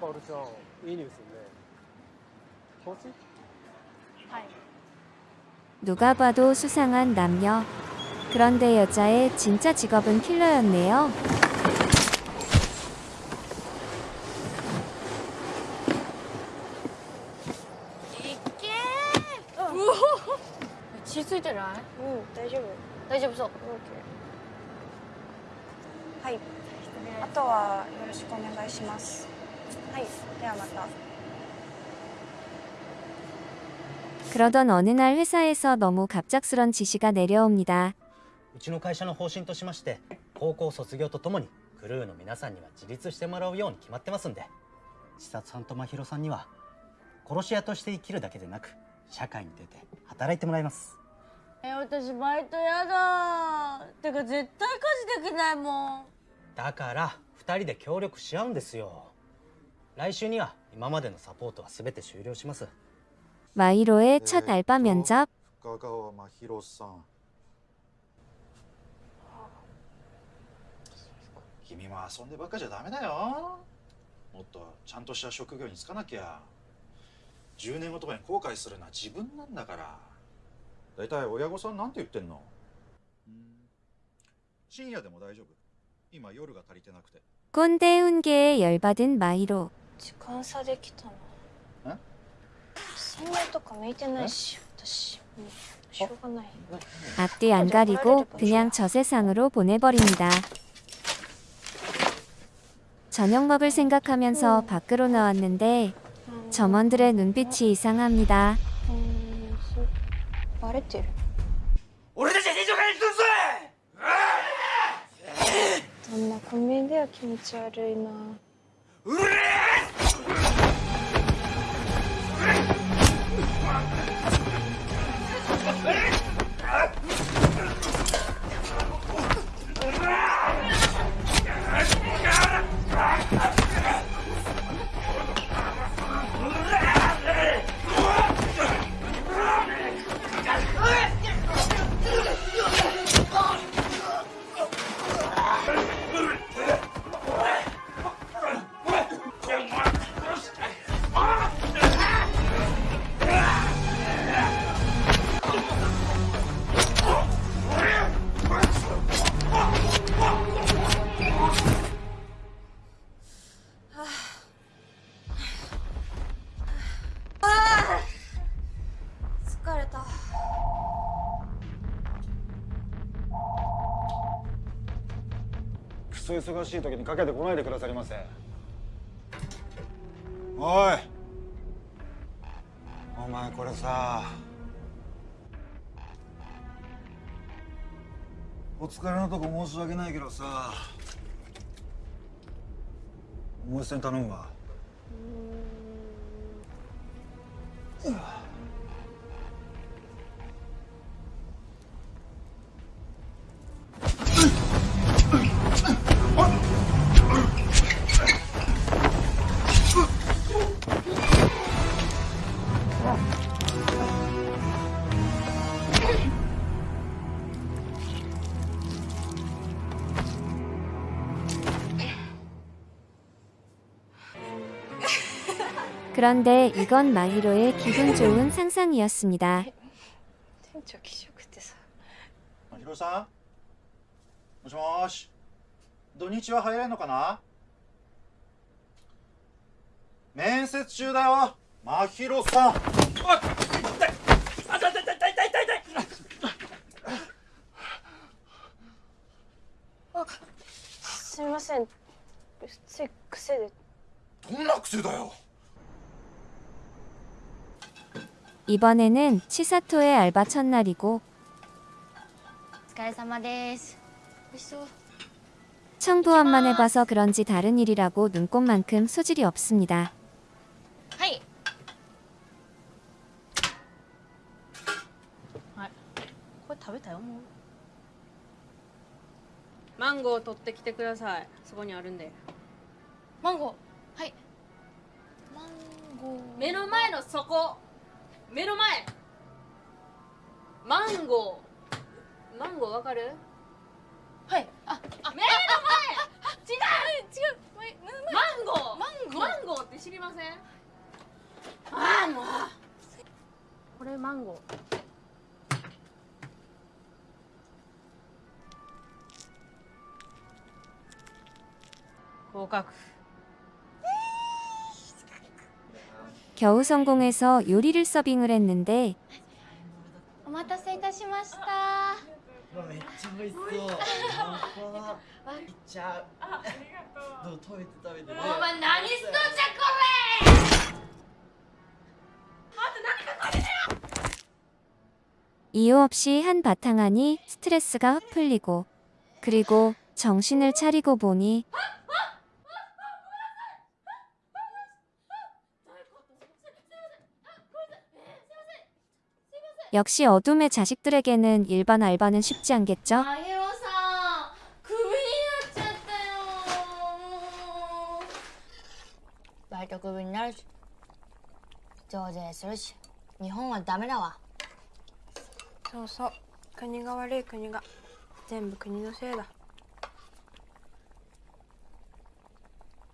바오르짱 이 뉴스인데 뭐지? 누가 봐도 수상한 남녀. 그런데 여자의 진짜 직업은 킬러였네요. 어. 血ついてないうん大丈夫大丈夫そうはいあとはよろしくお願いします はいではまた 그러던 어느 날 회사에서 너무 갑작스런 지시가 내려옵니다. うちの会社の方針としまして高校卒業とともにクルーの皆さんには自立してもらうように決まってますんで千里さんと真宙さんには殺し屋として生きるだけでなく社会に出て働いてもらいますえ私バイトやだてか絶対家事できないもんだから2人で協力し合うんですよ 来週には今までのサポートは全て終了します 마이로의 첫 알바 면접. 深川真宙さん君も遊んでばっかじゃダメだよもっとちゃんとした職業に就かなきゃ10年後とかに後悔するのは自分なんだから大体親御さんなんて言ってんのうん深夜でも大丈夫今夜が足りてなくて 꼰대 훈계에 열받은 마이로. 時間差できたなえ洗面とか向いてないし私もうしょうがない 앞뒤 안 가리고 그냥 저 세상으로 보내버립니다. 저녁 먹을 생각하면서 밖으로 나왔는데 점원들의 눈빛이 이상합니다. うんそうバレてる俺たちは正常化にするぞあんなコンビ Ah! 忙しい時にかけてこないでくださりませおい。お前これさお疲れのとこ申し訳ないけどさもう一戦頼むわ「 그런데 이건 마히로의 기분 좋은 상상이었습니다. 店長気色ってさまひろさんもしもーし土日は入れんのかな面接中だよまひろさんすみませんつい癖でどんな癖だよ 이번에는 치사토의 알바 첫날이고 청부함만 해봐서 그런지 다른 일이라고 눈꼽만큼 소질이 없습니다. 망고 取ってきてください。そこにあるんで。망고。はい。망고。目の前のそこ。 目の前。マンゴー。マンゴーわかる？はい。ああ目の前。違う。違う。マンゴー。マンゴー。マンゴーって知りません？ああもうこれマンゴー。合格 겨우 성공해서 요리를 서빙을 했는데 아, 아, 아, 이유 없이 한 바탕하니 스트레스가 흩풀리고 그리고 정신을 차리고 보니 역시 어둠의 자식들에게는 일반 알바는 쉽지 않겠죠? まひろさんクビになっちゃったよもうバイトクビになるし増税するし日本はダメだわそうそう国が悪い国が全部国のせいだ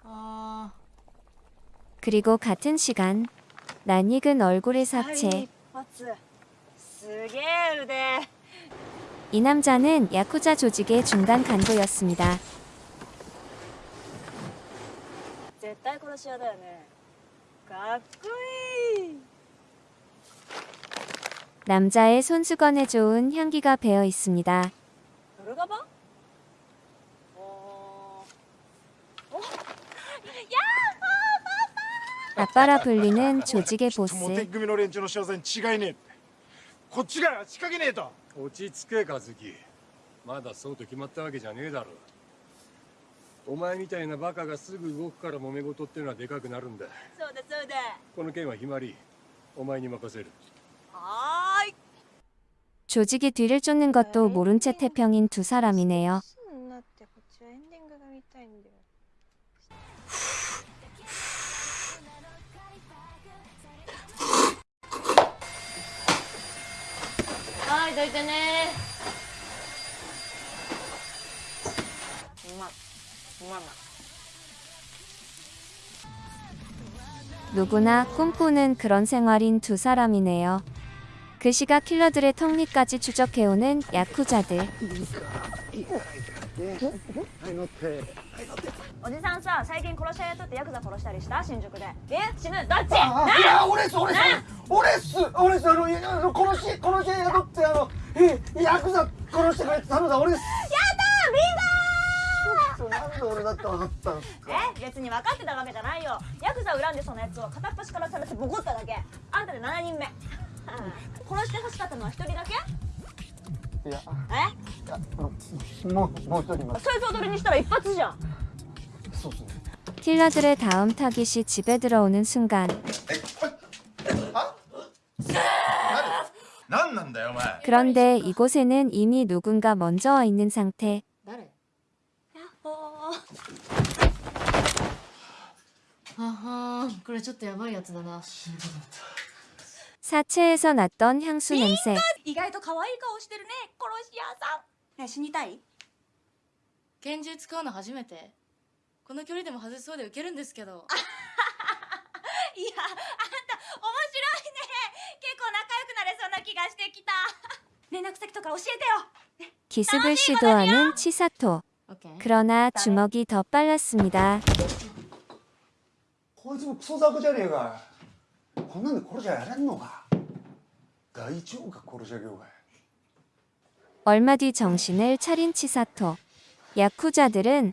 あ 그리고 같은 시간 낯익은 얼굴의 사체 発すげえ腕 이 남자는 야쿠자 조직의 중간 간부였습니다. 남자의 손수건에 좋은 향기가 배어 있습니다. 아빠라 불리는 조직의 보스. こっちが仕掛けねえと落ち着け和樹まだそうと決まったわけじゃねえだろお前みたいなバカがすぐ動くから揉め事ってのはでかくなるんだそうだそうだこの件はひまりお前に任せるはーい 조직이 뒤를 쫓는 것도 모른 채 태평인 두 사람이네요. 될 때는 엄마, 엄마. 누구나 꿈꾸는 그런 생활인 두 사람이네요. 그 시각 킬러들의 턱밑까지 추적해오는 야쿠자들. 어? 어? おじさんさ最近殺し屋雇ってヤクザ殺したりした？新宿で。え？死ぬ？どっち？いや俺っす俺っす俺っす俺っすあのあの殺し殺し屋雇ってあのえヤクザ殺してくれって頼んだ俺です。やだビンゴなんで俺だって分かったんすか？え？別に分かってたわけじゃないよ。ヤクザ恨んでそのやつを片っ端からされてボコっただけ。あんたで7人目。殺してほしかったのは1人だけ？いやえ？もうもう一人います。そいつ踊りにしたら一発じゃん 킬러들의 다음 타깃이 집에 들어오는 순간 그런데 이곳에는 이미 누군가 먼저 와 있는 상태. 사체에서 났던 향수 냄새. この距離でも外せそうでウケるんですけどいやあんた面白いね結構仲良くなれそうな気がしてきた連絡先とか教えてよ 기습을 시도하는 치사토. オッケー 그러나 주먹이 더 빨랐습니다. こいつもクソ雑魚じゃねえかこんなんで殺し屋やれんのか大丈夫か殺し屋業界 얼마 뒤 정신을 차린 치사토. 야쿠자들은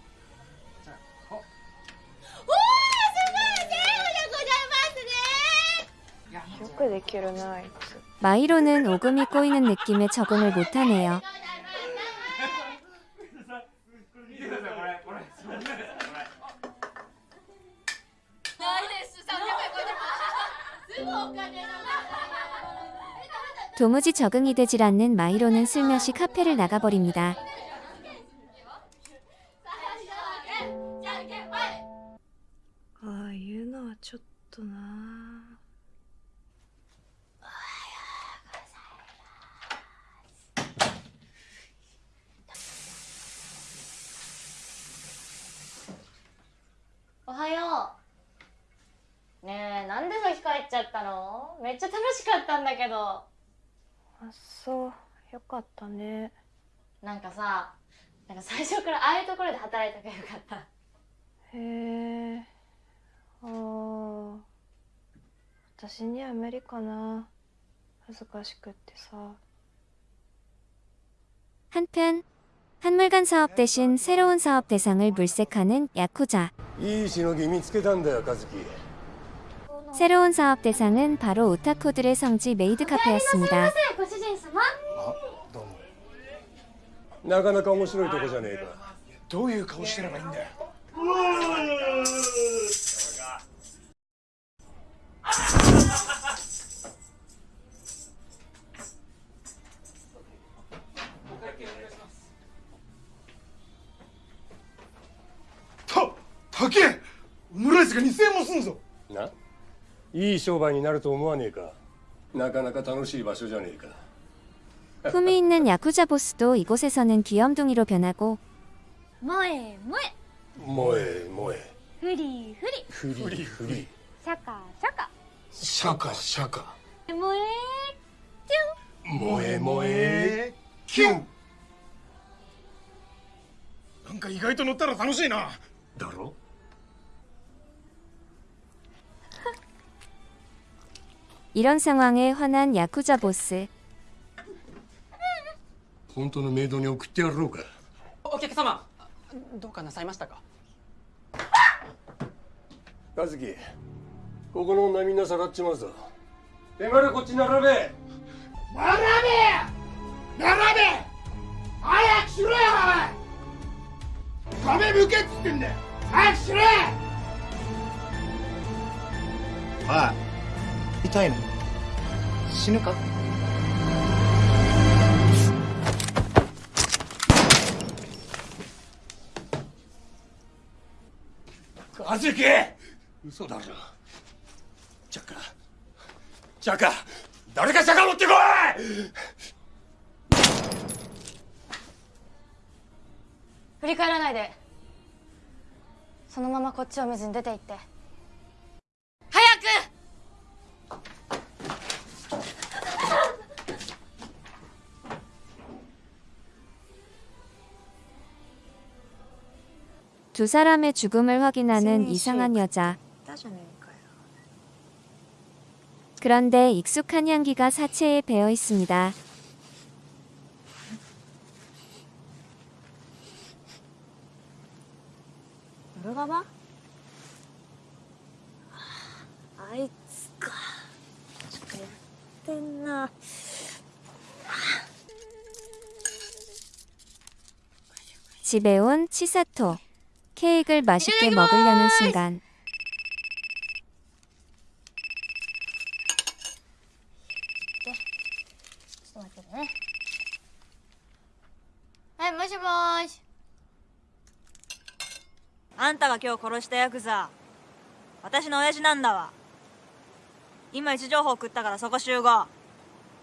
마이로는 오금이 꼬이는 느낌에 적응을 못하네요. 도무지 적응이 되질 않는 마이로는 슬며시 카페를 나가버립니다. のめっちゃ楽しかったんだけどあそうよかったねなんかさなんか最初からああいうところで働いたからよかったへえああ私には無理かな恥ずかしくってさ 한편 한물간 사업 대신 새로운 사업 대상을 물색하는 야쿠자. いいしのぎ見つけたんだよ和樹 새로운 사업 대상은 바로 오타코들의 성지 메이드 카페였습니다. ご主人様あどうもなかなか面白いとこじゃねえかどういう顔してればいいんだよ いい商売になると思わねえかなかなか楽しい場所じゃねえか 품위 있는 야쿠자 보스도 이곳에서는 귀염둥이로 변하고 萌え萌え萌え萌えフリフリフリフリシャカシャカシャカシャカ萌え萌え萌えキュンなんか意外と乗ったら楽しいなだろ 이런 상황에 화난 야쿠자 보스. 本当のメイドに送ってやろうかお客様どうかなさいましたか和樹ここの女みんなさらっちまうぞ手までこっち並べ並べ並べ早くしろよおい壁向けっつってんだよ早くしろよおい 痛いの？死ぬか？和樹嘘だろ。チャカチャカ誰かチャカ持ってこい！振り返らないで。そのままこっちを見ずに出て行って 두 사람의 죽음을 확인하는 이상한 여자. 그런데 익숙한 향기가 사체에 배어 있습니다. 들어가봐. 아이츠가 그, 됐나? 집에 온 치사토. 케이크를 맛있게 먹으려는 순간 ちょっと待ってねはいもしもーしあんたが今日殺したヤクザ私の親父なんだわ今位置情報送ったからそこ集合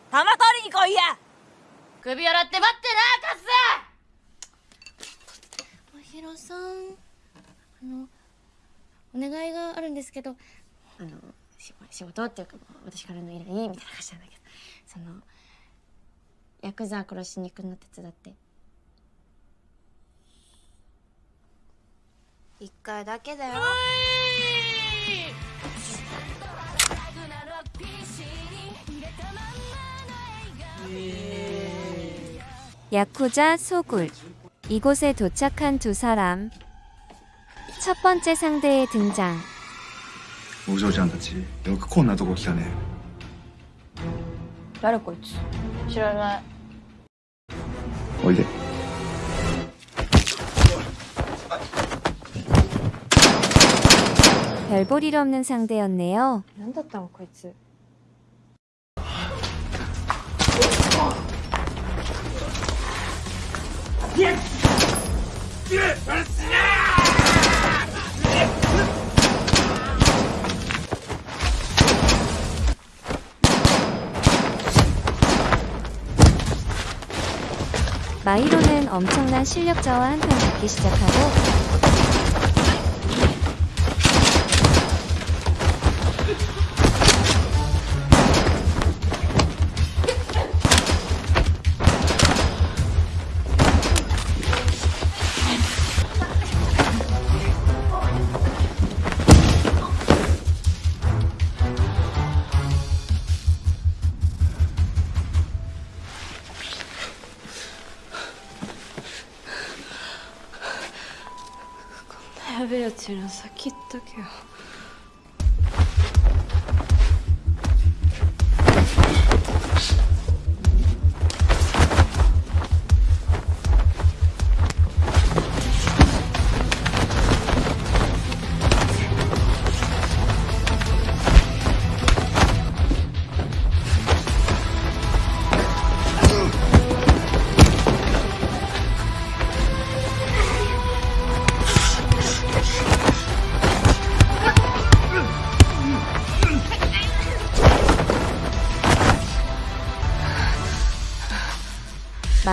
玉取りに来いや首洗って待ってなカスまひろさん あのお願いがあるんですけどあのし仕事っていうか私からの依頼みたいな感じなんだけどそのヤクザ殺しに行くの手伝って一回だけだよ 야쿠자 소굴. 이곳에 도착한 두 사람. 첫 번째 상대의 등장. お嬢ちゃんたちよくこんなとこ来たね誰こいつ知らないおいで 별볼 일 없는 상대였네요. 何だったのこいつ 마이로는 엄청난 실력자와 한판 붙기 시작하고 やべえやついるの先言っとけよ「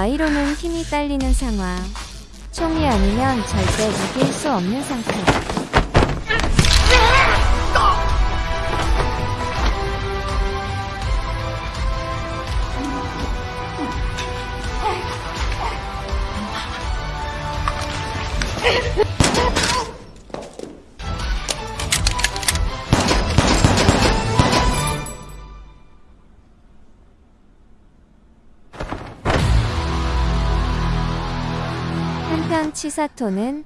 마이로는 힘이 딸리는 상황. 총이 아니면 절대 이길 수 없는 상태. 한편 치사토는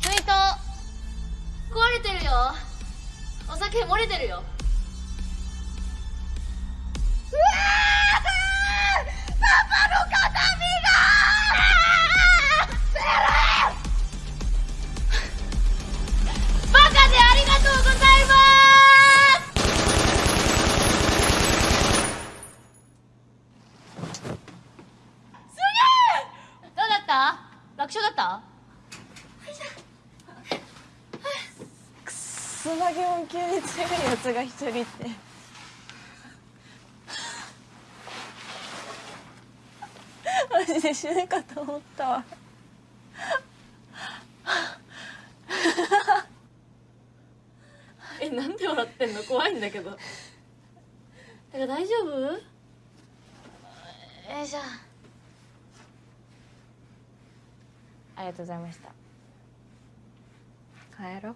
ツイート壊れてるよお酒漏れてるよ だけ音級に強いやつが一人って。マジで死ぬかと思ったわ。えなんで笑ってんの？怖いんだけど。だから大丈夫？よいしょ。ありがとうございました。帰ろう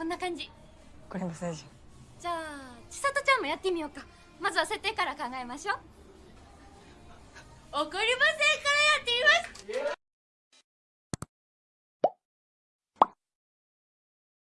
こんな感じ。これじゃあ千里ちゃんもやってみようか。まずは設定から考えましょう。怒りませんからやってみます